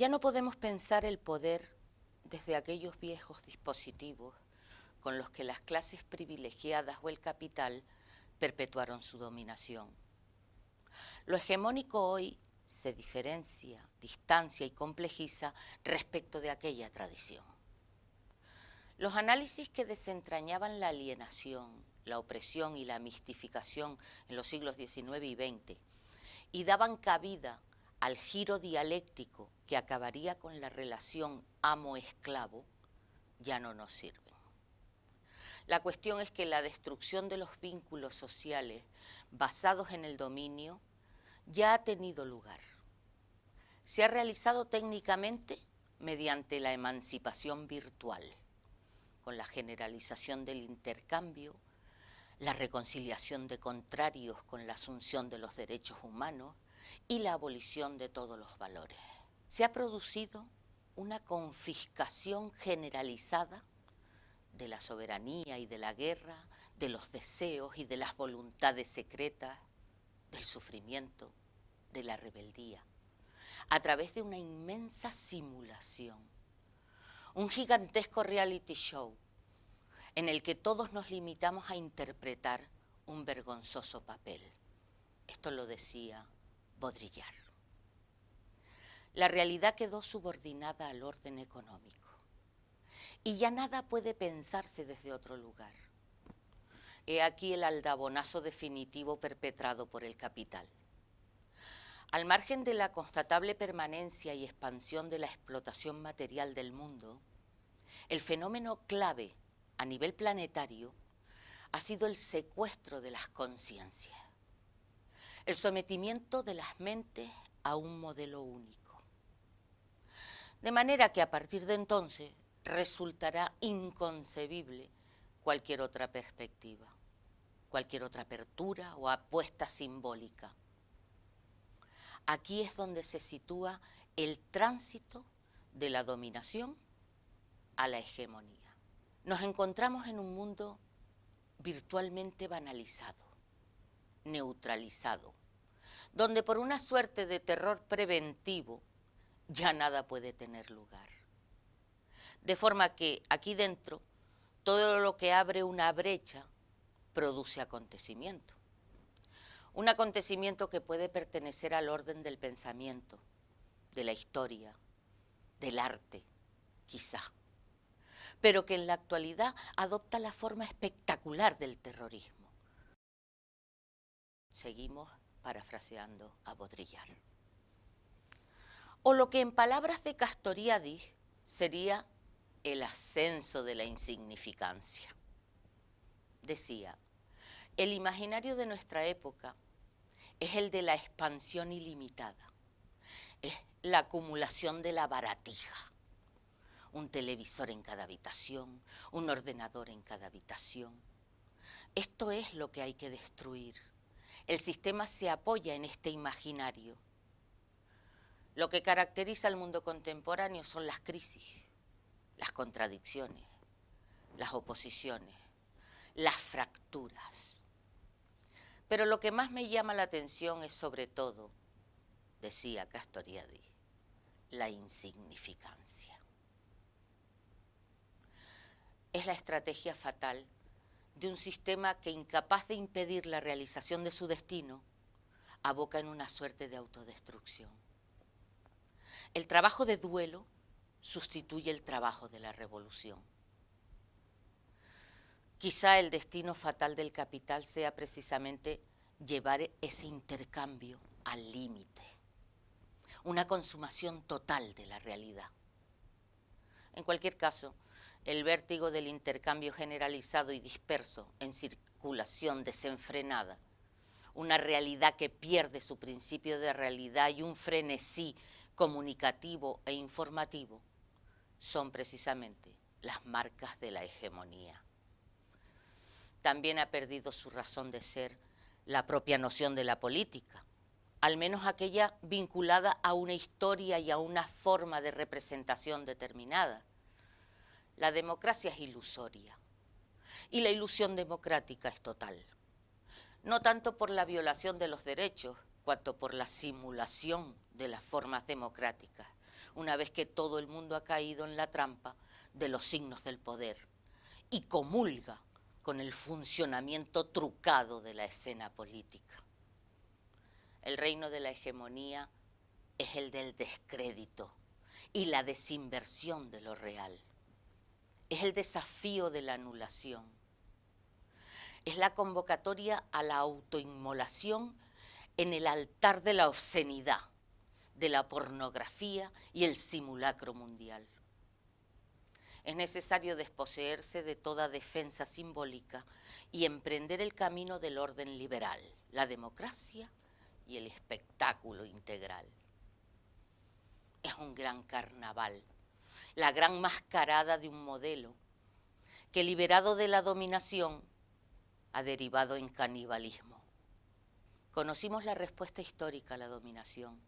Ya no podemos pensar el poder desde aquellos viejos dispositivos con los que las clases privilegiadas o el capital perpetuaron su dominación. Lo hegemónico hoy se diferencia, distancia y complejiza respecto de aquella tradición. Los análisis que desentrañaban la alienación, la opresión y la mistificación en los siglos XIX y XX y daban cabida al giro dialéctico que acabaría con la relación amo-esclavo, ya no nos sirven. La cuestión es que la destrucción de los vínculos sociales basados en el dominio ya ha tenido lugar. Se ha realizado técnicamente mediante la emancipación virtual, con la generalización del intercambio, la reconciliación de contrarios con la asunción de los derechos humanos y la abolición de todos los valores. Se ha producido una confiscación generalizada de la soberanía y de la guerra, de los deseos y de las voluntades secretas, del sufrimiento, de la rebeldía, a través de una inmensa simulación, un gigantesco reality show en el que todos nos limitamos a interpretar un vergonzoso papel. Esto lo decía Baudrillard. La realidad quedó subordinada al orden económico y ya nada puede pensarse desde otro lugar. He aquí el aldabonazo definitivo perpetrado por el capital. Al margen de la constatable permanencia y expansión de la explotación material del mundo, el fenómeno clave a nivel planetario ha sido el secuestro de las conciencias, el sometimiento de las mentes a un modelo único. De manera que a partir de entonces resultará inconcebible cualquier otra perspectiva, cualquier otra apertura o apuesta simbólica. Aquí es donde se sitúa el tránsito de la dominación a la hegemonía. Nos encontramos en un mundo virtualmente banalizado, neutralizado, donde por una suerte de terror preventivo ya nada puede tener lugar. De forma que aquí dentro todo lo que abre una brecha produce acontecimiento. Un acontecimiento que puede pertenecer al orden del pensamiento, de la historia, del arte, quizá, pero que en la actualidad adopta la forma espectacular del terrorismo. Seguimos parafraseando a Baudrillard. O lo que en palabras de Castoriadis sería el ascenso de la insignificancia. Decía, el imaginario de nuestra época es el de la expansión ilimitada, es la acumulación de la baratija. Un televisor en cada habitación, un ordenador en cada habitación. Esto es lo que hay que destruir. El sistema se apoya en este imaginario. Lo que caracteriza al mundo contemporáneo son las crisis las contradicciones, las oposiciones, las fracturas. Pero lo que más me llama la atención es sobre todo, decía Castoriadis, la insignificancia. Es la estrategia fatal de un sistema que incapaz de impedir la realización de su destino, aboca en una suerte de autodestrucción. El trabajo de duelo sustituye el trabajo de la revolución. Quizá el destino fatal del capital sea precisamente llevar ese intercambio al límite, una consumación total de la realidad. En cualquier caso, el vértigo del intercambio generalizado y disperso en circulación desenfrenada, una realidad que pierde su principio de realidad y un frenesí comunicativo e informativo, son precisamente las marcas de la hegemonía. También ha perdido su razón de ser la propia noción de la política, al menos aquella vinculada a una historia y a una forma de representación determinada. La democracia es ilusoria y la ilusión democrática es total, no tanto por la violación de los derechos, cuanto por la simulación de las formas democráticas una vez que todo el mundo ha caído en la trampa de los signos del poder y comulga con el funcionamiento trucado de la escena política. El reino de la hegemonía es el del descrédito y la desinversión de lo real. Es el desafío de la anulación. Es la convocatoria a la autoinmolación en el altar de la obscenidad, de la pornografía y el simulacro mundial. Es necesario desposeerse de toda defensa simbólica y emprender el camino del orden liberal, la democracia y el espectáculo integral. Es un gran carnaval, la gran mascarada de un modelo que liberado de la dominación ha derivado en canibalismo. Conocimos la respuesta histórica a la dominación,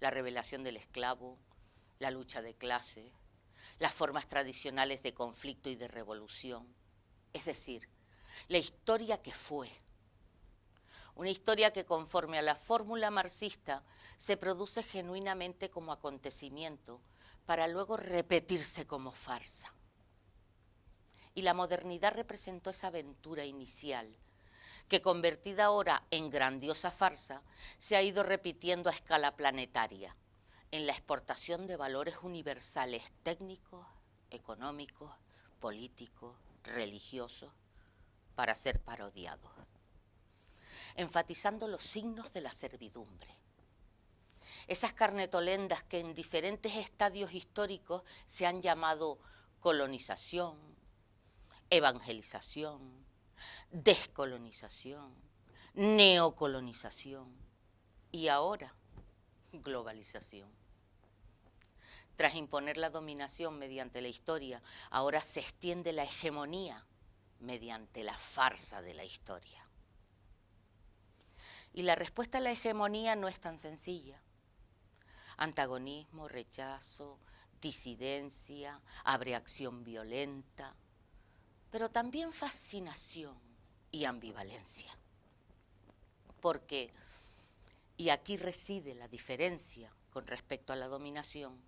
la revelación del esclavo, la lucha de clases, las formas tradicionales de conflicto y de revolución, es decir, la historia que fue. Una historia que conforme a la fórmula marxista se produce genuinamente como acontecimiento para luego repetirse como farsa. Y la modernidad representó esa aventura inicial que convertida ahora en grandiosa farsa se ha ido repitiendo a escala planetaria en la exportación de valores universales técnicos, económicos, políticos, religiosos, para ser parodiados, enfatizando los signos de la servidumbre. Esas carnetolendas que en diferentes estadios históricos se han llamado colonización, evangelización, descolonización, neocolonización y ahora globalización. Tras imponer la dominación mediante la historia, ahora se extiende la hegemonía mediante la farsa de la historia. Y la respuesta a la hegemonía no es tan sencilla. Antagonismo, rechazo, disidencia, abreacción violenta, pero también fascinación y ambivalencia. Porque, y aquí reside la diferencia con respecto a la dominación,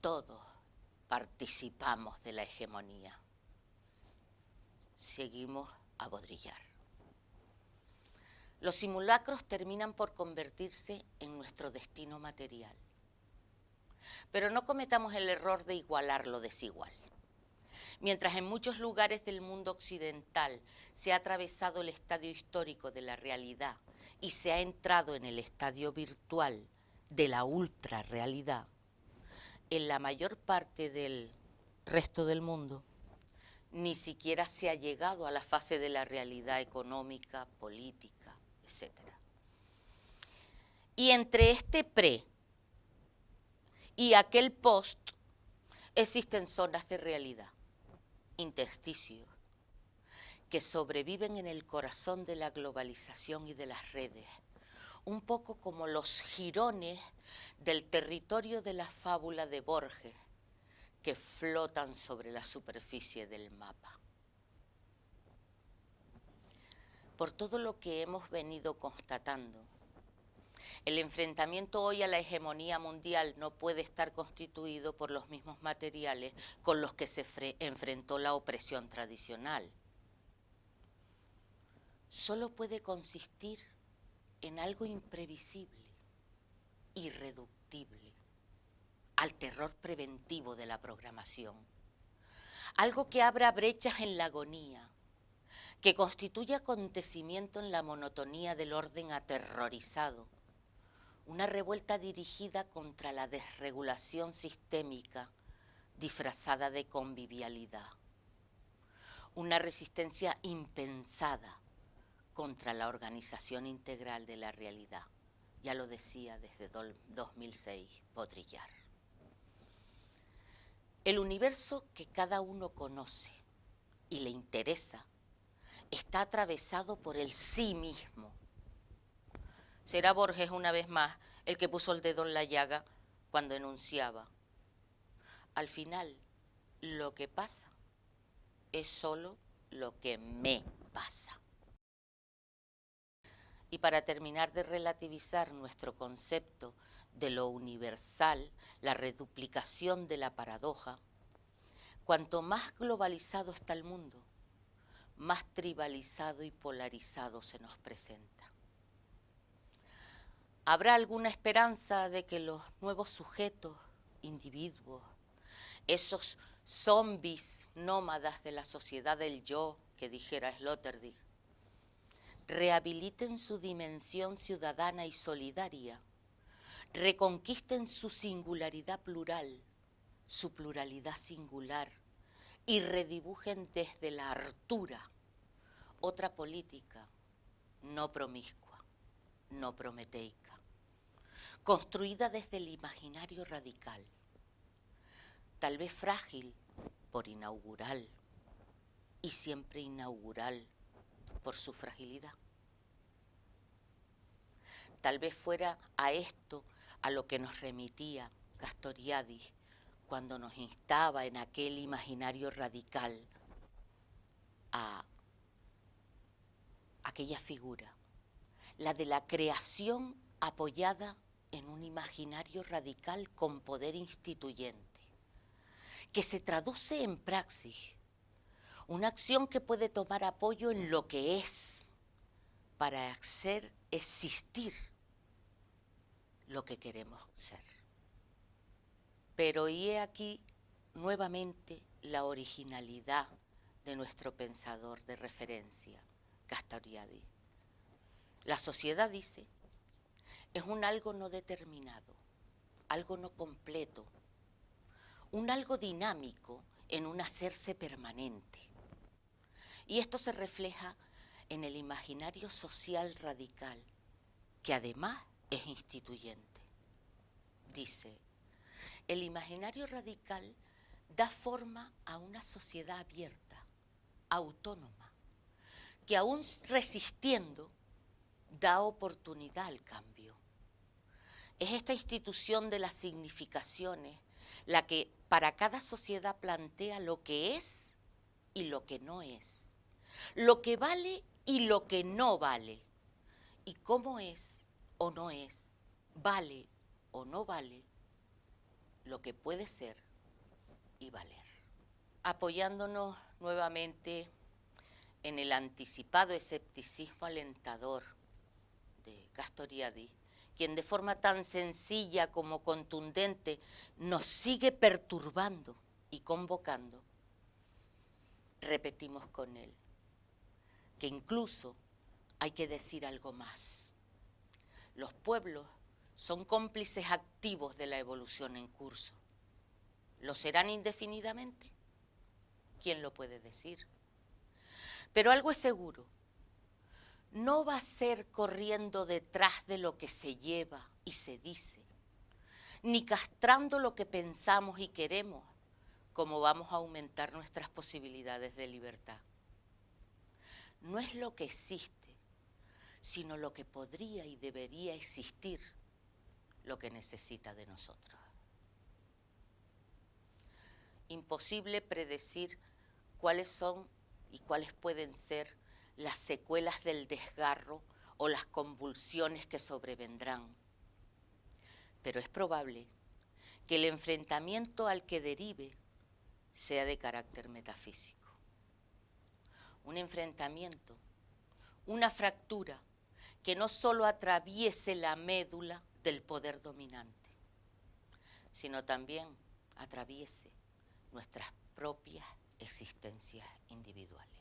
todos participamos de la hegemonía. Seguimos a bodrillar. Los simulacros terminan por convertirse en nuestro destino material. Pero no cometamos el error de igualar lo desigual. Mientras en muchos lugares del mundo occidental se ha atravesado el estadio histórico de la realidad y se ha entrado en el estadio virtual de la ultrarrealidad, en la mayor parte del resto del mundo ni siquiera se ha llegado a la fase de la realidad económica, política, etc. Y entre este pre y aquel post existen zonas de realidad, intersticios, que sobreviven en el corazón de la globalización y de las redes, un poco como los jirones del territorio de la fábula de Borges que flotan sobre la superficie del mapa. Por todo lo que hemos venido constatando, el enfrentamiento hoy a la hegemonía mundial no puede estar constituido por los mismos materiales con los que se enfrentó la opresión tradicional. Solo puede consistir en algo imprevisible, irreductible, al terror preventivo de la programación. Algo que abra brechas en la agonía, que constituye acontecimiento en la monotonía del orden aterrorizado, una revuelta dirigida contra la desregulación sistémica disfrazada de convivialidad, una resistencia impensada contra la organización integral de la realidad. Ya lo decía desde 2006 Podrillar. El universo que cada uno conoce y le interesa está atravesado por el sí mismo. Será Borges una vez más el que puso el dedo en la llaga cuando enunciaba. Al final, lo que pasa es solo lo que me pasa. Y para terminar de relativizar nuestro concepto de lo universal, la reduplicación de la paradoja, cuanto más globalizado está el mundo, más tribalizado y polarizado se nos presenta. ¿Habrá alguna esperanza de que los nuevos sujetos, individuos, esos zombies nómadas de la sociedad del yo, que dijera Sloterdijk, rehabiliten su dimensión ciudadana y solidaria, reconquisten su singularidad plural, su pluralidad singular, y redibujen desde la hartura otra política no promiscua, no prometeica, construida desde el imaginario radical, tal vez frágil por inaugural y siempre inaugural por su fragilidad. Tal vez fuera a esto a lo que nos remitía Castoriadis cuando nos instaba en aquel imaginario radical a aquella figura, la de la creación apoyada en un imaginario radical con poder instituyente, que se traduce en praxis, una acción que puede tomar apoyo en lo que es para hacer existir lo que queremos ser. Pero y he aquí nuevamente la originalidad de nuestro pensador de referencia, Castoriadis. La sociedad, dice, es un algo no determinado, algo no completo, un algo dinámico en un hacerse permanente. Y esto se refleja en el imaginario social radical, que además es instituyente. Dice, el imaginario radical da forma a una sociedad abierta, autónoma, que aún resistiendo da oportunidad al cambio. Es esta institución de las significaciones la que para cada sociedad plantea lo que es y lo que no es, lo que vale y lo que no vale, y cómo es o no es, vale o no vale, lo que puede ser y valer. Apoyándonos nuevamente en el anticipado escepticismo alentador de Castoriadis, quien de forma tan sencilla como contundente nos sigue perturbando y convocando, repetimos con él que incluso hay que decir algo más. Los pueblos son cómplices activos de la evolución en curso. ¿Lo serán indefinidamente? ¿Quién lo puede decir? Pero algo es seguro, no va a ser corriendo detrás de lo que se lleva y se dice, ni castrando lo que pensamos y queremos, como vamos a aumentar nuestras posibilidades de libertad. No es lo que existe, sino lo que podría y debería existir lo que necesita de nosotros. Imposible predecir cuáles son y cuáles pueden ser las secuelas del desgarro o las convulsiones que sobrevendrán. Pero es probable que el enfrentamiento al que derive sea de carácter metafísico. Un enfrentamiento, una fractura que no solo atraviese la médula del poder dominante, sino también atraviese nuestras propias existencias individuales.